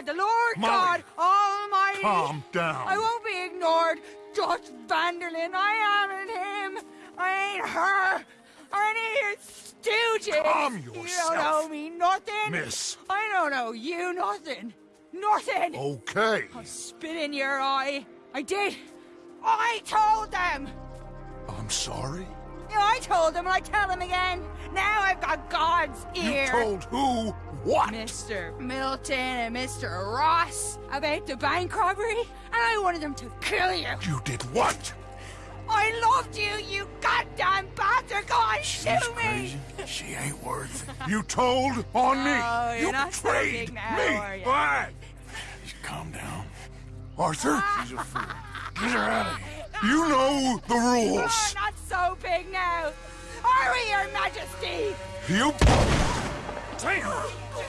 the Lord Molly. God Almighty. Calm down. I won't be ignored. Dutch van der Linde, I am him. I ain't her. Or any of your stooges. Calm yourself. You don't know me nothing. Miss. I don't know you nothing. Nothing. Okay. I'll spit in your eye. I did. I told them. I'm sorry. Yeah, I told him, and I tell him again. Now I've got God's ear. You told who what? Mr. Milton and Mr. Ross about the bank robbery, and I wanted them to kill you. You did what? I loved you, you goddamn bastard! Go on, shoot me! Crazy. She ain't worth it. You told on me. Oh, you're you not so betrayed big now, me. you? What? Calm down. Arthur, She's a fool. Get her out of here. you know the You're rules. not so big now. Are we, Your Majesty? You. Damn!